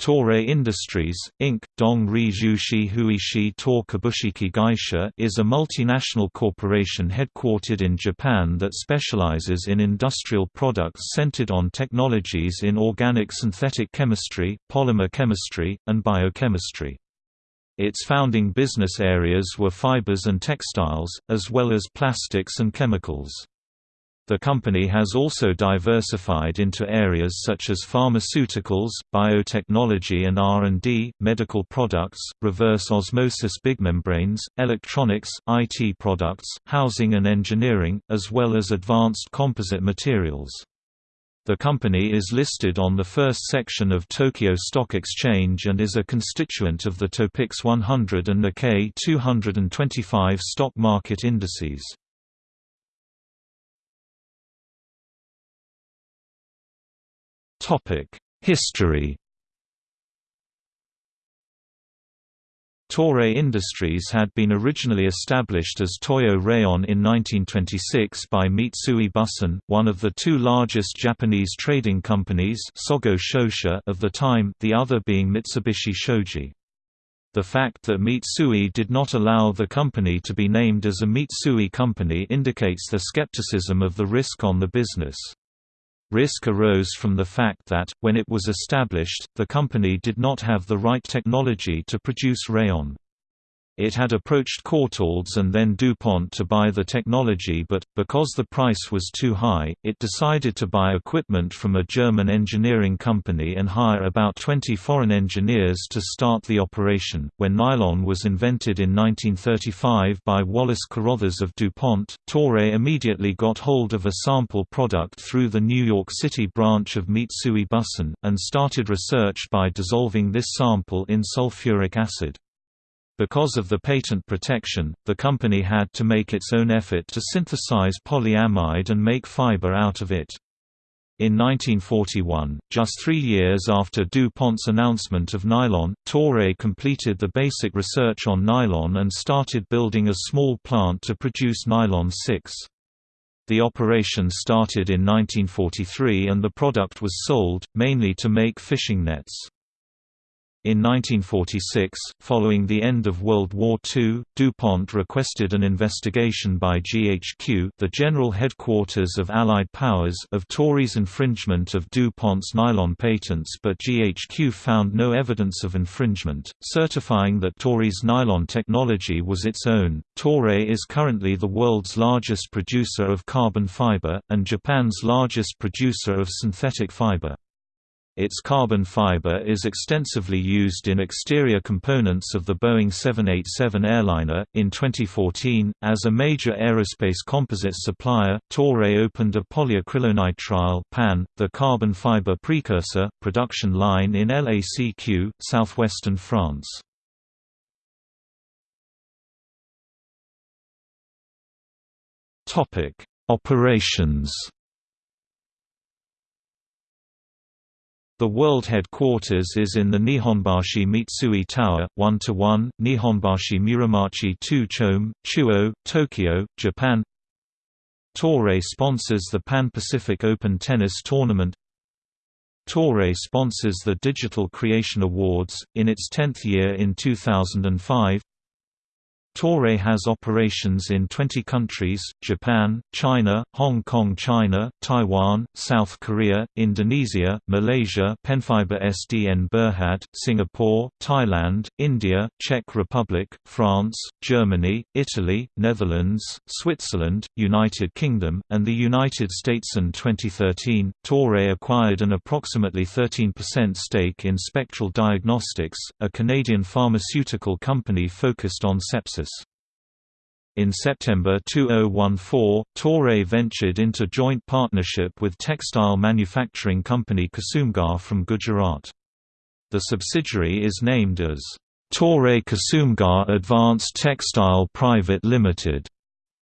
Toray Industries, Inc., Dong Ri Zhuxi Huishi Tor Kabushiki Gaisha is a multinational corporation headquartered in Japan that specializes in industrial products centered on technologies in organic synthetic chemistry, polymer chemistry, and biochemistry. Its founding business areas were fibers and textiles, as well as plastics and chemicals. The company has also diversified into areas such as pharmaceuticals, biotechnology and R&D, medical products, reverse osmosis big membranes, electronics, IT products, housing and engineering, as well as advanced composite materials. The company is listed on the first section of Tokyo Stock Exchange and is a constituent of the Topix 100 and Nikkei 225 stock market indices. History Toray Industries had been originally established as Toyo Rayon in 1926 by Mitsui Bussan, one of the two largest Japanese trading companies Sogo Shosha of the time the other being Mitsubishi Shoji. The fact that Mitsui did not allow the company to be named as a Mitsui company indicates the skepticism of the risk on the business. Risk arose from the fact that, when it was established, the company did not have the right technology to produce rayon. It had approached Courtaulds and then DuPont to buy the technology but, because the price was too high, it decided to buy equipment from a German engineering company and hire about 20 foreign engineers to start the operation. When nylon was invented in 1935 by Wallace Carothers of DuPont, Toray immediately got hold of a sample product through the New York City branch of Mitsui Bussan, and started research by dissolving this sample in sulfuric acid. Because of the patent protection, the company had to make its own effort to synthesize polyamide and make fiber out of it. In 1941, just three years after DuPont's announcement of nylon, Toray completed the basic research on nylon and started building a small plant to produce nylon 6. The operation started in 1943 and the product was sold, mainly to make fishing nets. In 1946, following the end of World War II, DuPont requested an investigation by GHQ the General Headquarters of Allied Powers of Toray's infringement of DuPont's nylon patents but GHQ found no evidence of infringement, certifying that Toray's nylon technology was its own. Toray is currently the world's largest producer of carbon fiber, and Japan's largest producer of synthetic fiber. Its carbon fiber is extensively used in exterior components of the Boeing 787 airliner. In 2014, as a major aerospace composite supplier, Toray opened a polyacrylonitrile (PAN), the carbon fiber precursor, production line in LACQ, southwestern France. Topic: Operations. The world headquarters is in the Nihonbashi Mitsui Tower, 1-1, Nihonbashi Muromachi 2 Chome, Chuo, Tokyo, Japan. Toray sponsors the Pan-Pacific Open Tennis Tournament. Toray sponsors the Digital Creation Awards, in its 10th year in 2005 Toray has operations in 20 countries, Japan, China, Hong Kong China, Taiwan, South Korea, Indonesia, Malaysia Penfibre SDN Berhad, Singapore, Thailand, India, Czech Republic, France, Germany, Italy, Netherlands, Switzerland, United Kingdom, and the United States. In 2013, Toray acquired an approximately 13% stake in Spectral Diagnostics, a Canadian pharmaceutical company focused on sepsis. In September 2014, Toray ventured into joint partnership with textile manufacturing company Kusumgar from Gujarat. The subsidiary is named as Toray Kusumgar Advanced Textile Private Limited.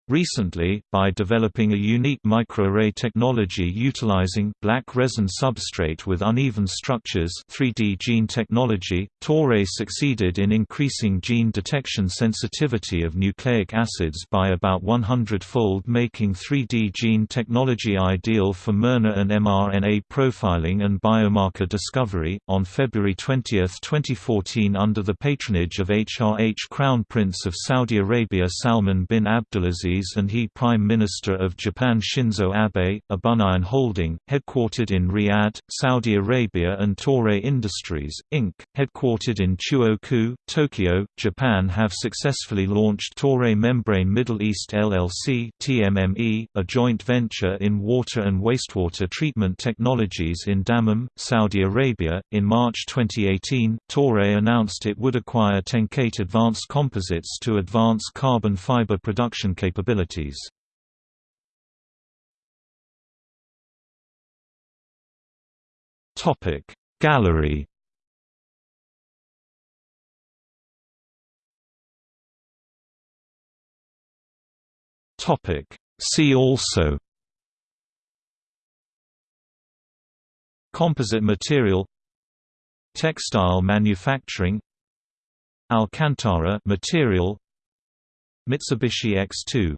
Recently, by developing a unique microarray technology utilizing black resin substrate with uneven structures 3D gene technology, Toray succeeded in increasing gene detection sensitivity of nucleic acids by about 100-fold making 3D gene technology ideal for mRNA and miRNA profiling and biomarker discovery. On February 20, 2014 under the patronage of HRH Crown Prince of Saudi Arabia Salman bin Abdulaziz and he Prime Minister of Japan Shinzo Abe, Abunayyan Holding, headquartered in Riyadh, Saudi Arabia and Toray Industries, Inc., headquartered in Chuoku, Tokyo, Japan have successfully launched Toray Membrane Middle East LLC TMME, a joint venture in water and wastewater treatment technologies in Dammam, Saudi Arabia. In March 2018, Toray announced it would acquire TenCate Advanced Composites to advance carbon fiber production capabilities Topic. Gallery. Topic. See also. Composite material. Textile manufacturing. Alcantara material Mitsubishi X2